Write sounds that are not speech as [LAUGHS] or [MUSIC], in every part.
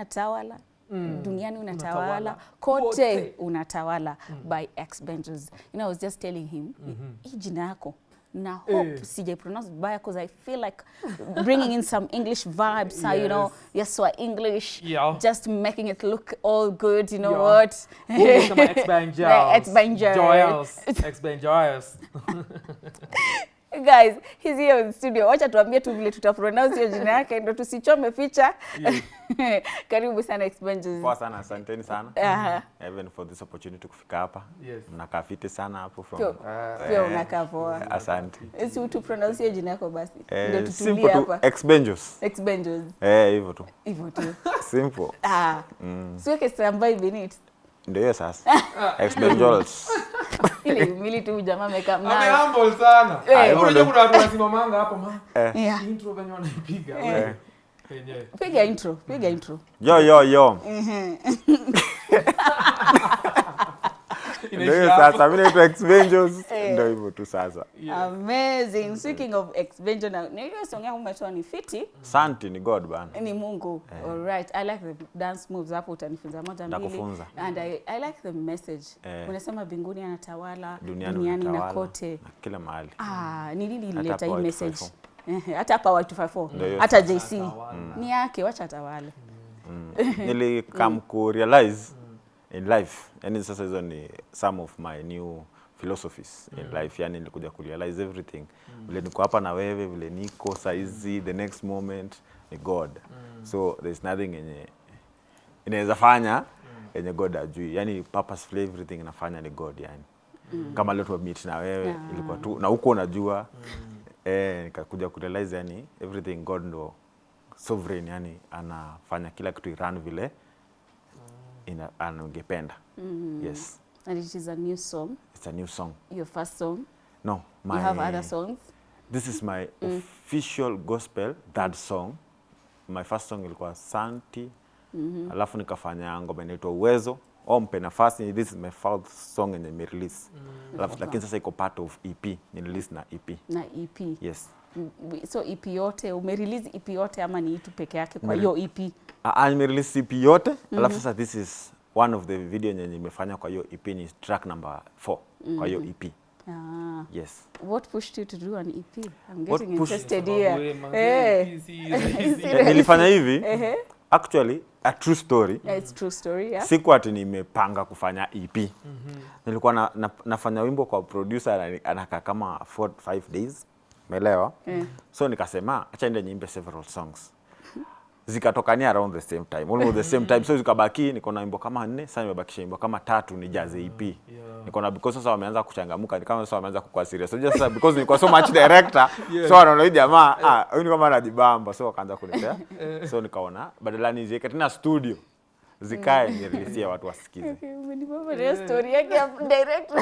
unatawala Mm. duniani unatawala Unatawala. kote Kote. unatawala by X Benjos. You know, I was just telling him Mhm. hii jina yako na hope Eh. sijai pronounce vibaya because I feel like bringing in some English vibes, yes. you know, Yes. so English, Yeah. just making it look all good, you know Yeah. what? Kama X-Bang Yeah, Guys, he's here in studio. Wacha tuambie tu vile tutapronounce hiyo jina yake ndo tusichome picha. [LAUGHS] Karibu sana expenses. Poa sana, asanteni sana Aha. even for this opportunity kufika hapa. Yes. Mnakaa fiti sana hapo from Pia pia unakaa poa. asante. Si tu pronounce hiyo jina yako basi. Ndio Eh, tutulie simple tu hapa. expenses expenses. Eh, hivyo tu. Hivyo tu. Simple. Ah. Siweke standby beneath. Ndio hiyo sasa. [LAUGHS] ex Benjos. [LAUGHS] Ile mili tu jamaa amekaa Ame humble sana. Eh. Unajua Unajua kuna watu wasimamanga hapo ma. [LAUGHS] Yeah. Intro venye wanaipiga. Eh. Piga intro, piga intro. Yo yo yo. [LAUGHS] [LAUGHS] Ndio sasa. Mimi naitwa ex. [LAUGHS] Eh. Ndio hivyo tu sasa. Yeah. Amazing. Speaking of na na hiyo song yako umetoa ni fiti. asante ni God bana. ni Mungu. All right. I like the dance moves hapo utanifunza moja mbili. And I, I like the message. yeah. Unasema mbinguni anatawala, Duniani, duniani na kote. Na kila mahali. Ah, ni nini ilileta hii message hata hapa Y254. Hata. JC. Ni yake, wacha atawale. Nilikam ku realize [LAUGHS] in life. Yani sasa hizo ni some of my new philosophies mm. in life. Yani nilikuja ku realize everything. Vile niko hapa na wewe, vile niko saizi, the next moment ni God. mm. So there's nothing yenye inaweza fanya yenye God ajui. Yani purposefully everything inafanya ni God yani. mm. Kama leo tumemeet na wewe yeah. ilikuwa tu na huko unajua mm. eh, nikakuja ku realize yani everything God ndo sovereign yani anafanya kila kitu iran vile ina anangependa. Yes. And it is a new song, it's a new song. Your first song. no my You have other songs. this is my [LAUGHS] official gospel third song. My first song ilikuwa santi. Alafu nikafanya ngoma inaitwa uwezo. Ompe mpe nafasi. This is my fourth song yenye nimerelease alafu lakini sasa iko part of ep ni release na ep na EP. yes. Mm, So EP yote umerelease EP yote ama ni itu peke yake kwa hiyo EP? Ah, nimerelease EP yote alafu sasa this is one of the video yenye nimefanya kwa hiyo EP ni track number 4 kwa hiyo EP Ah. yes What pushed you to do an EP? I'm getting What interested here. Hey. Eh. rahisi. Serious. [LAUGHS] nilifanya hivi actually a true story Yeah, it's true story, yeah. siku ati nimepanga kufanya EP nilikuwa na, na, nafanya wimbo kwa producer anakaa kama 4 5 days umeelewa? Mm. so nikasema acha ende niimbe several songs. Zikatokania around the same time. Almost the same time. So zikabaki niko na wimbo kama nne sasa nimebakisha wimbo kama tatu ni jaze EP niko na because sasa wameanza kuchangamuka ni kama sasa wameanza kukua serious. Unajua sasa because nilikuwa so much director yeah. so wanaona hii jamaa ah huyu ni kama anajibamba so wakaanza kunipea. [LAUGHS] So nikaona badala niziweke tena studio zikae nirelease watu wasikize Okay, umenibamba na hiyo story yake ya direct.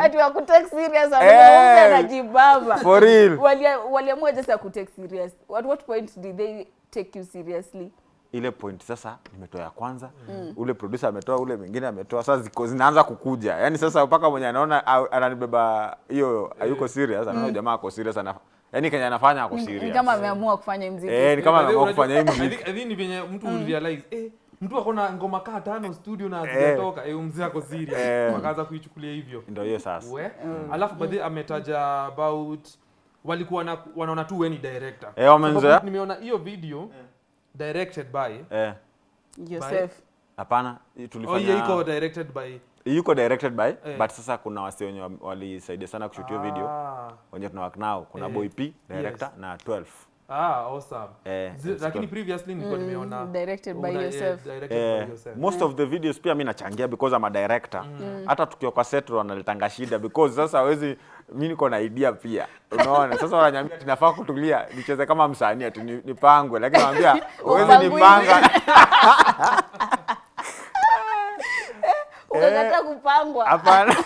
Ati wa kutake serious Eh. anajibamba. For real. Waliamua just ya kutake serious. At what point did they take you seriously? ile point sasa nimetoa ya kwanza mm. ule producer ametoa ule mwingine ametoa sasa ziko zinaanza kukuja yani sasa mpaka mwenye anaona ananibeba hiyo hayuko serious anaona jamaa ako serious ana yani kenye anafanya ako serious Kama ameamua kufanya mziki. eh ni kama ameamua kufanya hii unajua- I I think ni venye mtu realize eh mtu akona ngoma kaa tano studio na hazijatoka. Eh mzee ako serious. Eh. wakaanza kuichukulia hivyo. Ndio hiyo sasa. We. Alafu baadhi ametaja about walikuwa na, wanaona tu weni director. Eh, wamenzoea. Nimeona hiyo video directed by eh. Yourself. hapana tulifanya oh yeah, iko directed by yuko directed by Eh. but sasa kuna wasi wenye wa- walisaidia sana kushutio ah. video. Wenye tunawak nao. Kuna Eh. boy p director na 12 ah awesome. Eh, Zi- lakini previously nilikuwa nimeona directed by una- eh, directed Eh, by yourself. most of the videos pia mi nachangia because I'm a director. Hata tukiwa kwa set wanaletanga shida because sasa hawezi mimi niko na idea pia. Unaona? [LAUGHS] Sasa wananiambia tunafaa kutulia nicheze kama msanii ati ni- nipangwe. Lakini naambia uweze [LAUGHS] nipanga. [LAUGHS] Unataka kupangwa. hapana.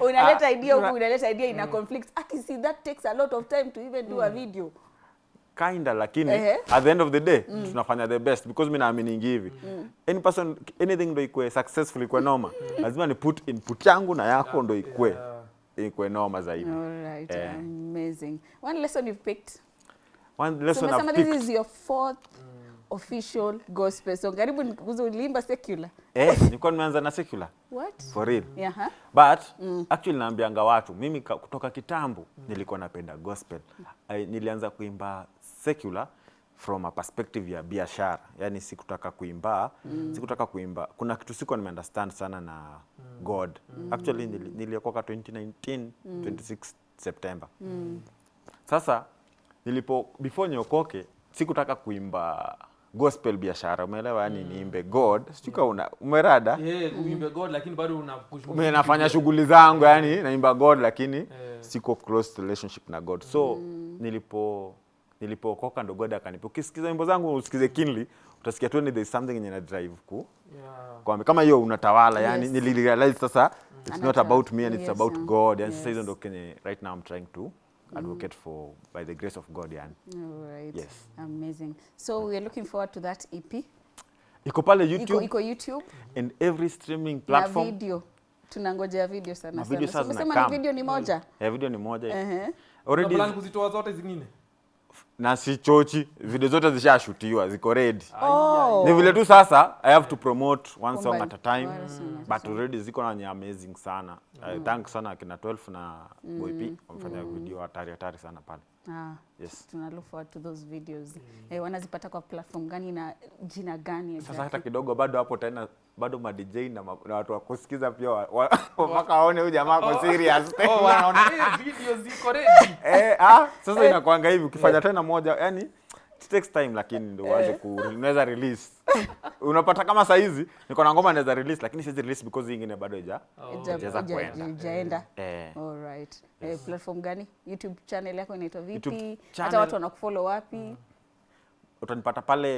Unaleta Ah, idea huku unaleta idea ina conflict. Aki see that takes a lot of time to even do a video kinda lakini Ehe. at the end of the day mm. tunafanya the best because mi naaminingi hivi mm. any person anything ndo ikue successful ikue noma lazima ni put input yangu na yako ndo ikue ikue noma zaidi all right Eh. amazing one lesson you've picked one so lesson so, I've this is your fourth official gospel song. Karibu nikuze ulimba secular. Eh, nilikuwa nimeanza na secular. What? For real. Yeah, huh? but actually naambianga watu mimi kutoka kitambo nilikuwa napenda gospel. I, nilianza kuimba secular from a perspective ya biashara. Yani sikutaka kuimba sikutaka kuimba. Kuna kitu sikuwa nimeunderstand sana na god. Actually nili, niliokoka 2019 26 september. Sasa nilipo before niokoke sikutaka kuimba gospel biashara umeelewa yani mm. niimbe god sijuka una umerada Yeah, uimbe God lakini bado una nafanya shughuli zangu yeah. yani naimba god lakini yeah. siko close relationship na god so mm. nilipo nilipookoka ndo god akanipa ukisikiza wimbo zangu usikize kinly utasikia tu there is something yenye na drive ku Yeah. kwa kama hiyo unatawala yani Yes. nilirealize sasa it's not about me and yes. it's about god yani Yes. sasa hizo ndo kenye right now I'm trying to advocate mm. for by the grace of god yani All right. Yes. Amazing. So we are looking forward to that EP. iko pale youtube iko YouTube and every streaming na platform video. Tunangojea video sana Na sana. video So umesema ni video ni moja? yeah, video ni moja Ehe. already Na plan kuzitoa zote zingine na si chochi video zote zishashutiwa ziko ready. Oh. ni vile tu sasa i have to promote one song at a time a but already ziko na amazing sana. Mm. Uh, thank sana akina 12 na Boy P wamefanya video hatari hatari sana pale. Ah, yes. tuna look forward to those videos. Mm. Eh, wanazipata kwa platform gani na jina gani sasa hata kidogo bado hapo tena bado ma DJ na, ma, na watu wa kusikiza pia wa- wa- [LAUGHS] mpaka waone huyu jamaa kwa serious [LAUGHS] oh wanaona eh video ziko ready. [LAUGHS] Eh, ah, sasa inakuanga hivi ukifanya tena moja yani it takes time lakini ndio uanze ku unaweza release [LAUGHS] unapata kama saa hizi niko na ngoma naweza release lakini siwezi release because ingine bado haija Ija- ijaweza ija- kuenda. ijaenda. eh All right. Eh, platform gani? YouTube channel yako inaitwa vipi? Hata watu wanakufollow wapi? mm. utanipata pale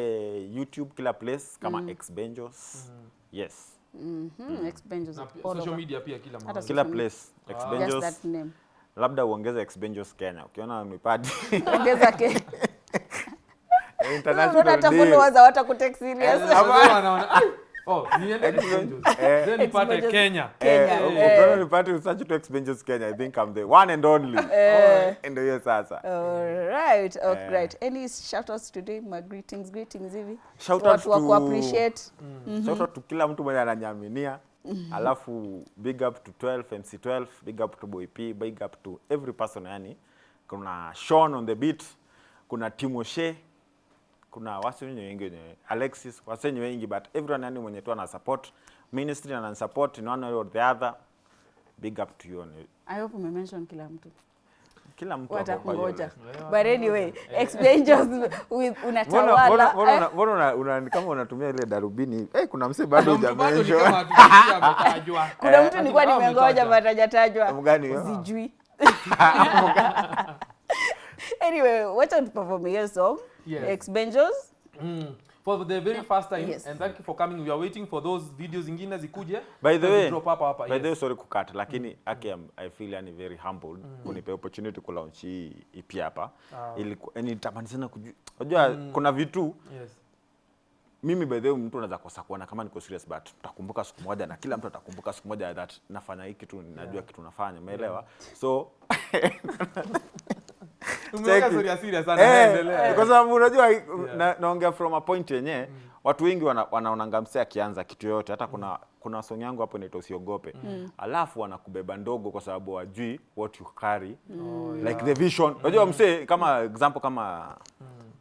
youtube kila place kama mm. xbenjos yes mm -hmm. mm. pia social media pia kila mahali kila place x benjos Just that name. Labda uongeze xbenjos kenya ukiona nipati Ongeza ke. Unaona international deal. serious. Wazee wanaona oh niende Expenses." Eh. then nipate Kenya Kenya, Eh, eh. ukiona nipate usearch tu kenya i think i'm the one and only ndio hiyo sasa All right. Okay, Eh. right. Any shout outs today? My greetings, greetings hivi. Shout out Watu wa to- kuappreciate. shout out to kila mtu mwenye ananyaminia [LAUGHS] alafu big up to 12 mc 12 big up to boy p big up to every person yani kuna Sean on the beat kuna timoshe kuna wasi wengi alexis wasi wengi but everyone yani mwenye tu ana support ministry ana support in one way or the other big up to you I hope umemention kila mtu. Kila mtu watakungoja but anyway expenses with Mbona- mbona- unatawala. mbona eh, una- mbona una- una- kama unatumia ile darubini eh, kuna mse bado Kuna mtu ni hujamention. kama hatujafikia kuna mtu nilikuwa nimengoja but hajatajwa sijui. [LAUGHS] [LAUGHS] Anyway wacha tuperform hiyo song. Yes. benjos Mm. For the very first time Yes. and thank you for coming. We are waiting for those videos zingine zikuje. By the way, drop up hapa. by yes. the way, sorry kukata lakini mm. aki am- I feel yani very humbled mm. kunipa opportunity ku launch hii EP hapa. Ah. Ili yani nitamani sana kujua. Unajua mm. kuna vitu Yes. mimi by the way mtu anaweza kosa kuona kama niko serious but tutakumbuka siku moja na kila mtu atakumbuka siku moja that nafanya hiki tu najua yeah. kitu nafanya umeelewa yeah. so [LAUGHS] Umeweka Cheki. story ya serious sana. Eh, kwa sababu unajua na, naongea from a point yenye watu wengi wana, msee akianza kitu yoyote hata kuna kuna song yangu hapo inaitwa usiogope mm. alafu wanakubeba ndogo kwa sababu wajui what you carry. Mm. like the vision. Unajua msee kama example kama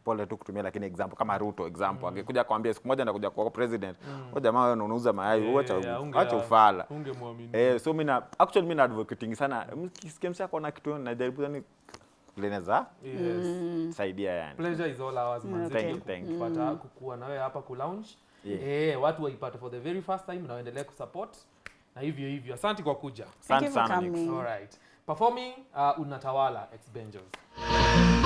pole tu kutumia lakini example kama Ruto example angekuja kwambia siku moja nakuja kwa president mm. jamaa wewe unauza mayai Yeah, acha yeah, acha ufala. ungemwamini. Eh, so mina actually mimi na advocating sana. Mkisikia msako na kitu najaribu yani leneza Yes. saidia yani Pleasure is all ours manze. Thank you, thank you. Kupata kukua na wewe hapa kulaunch. Yeah. Eh, watu waipata for the very first time na waendelee kusupport na hivyo hivyo. Asante kwa kuja. Thank Asante you for sana coming. All right. Performing uh, unatawala ex Benjos.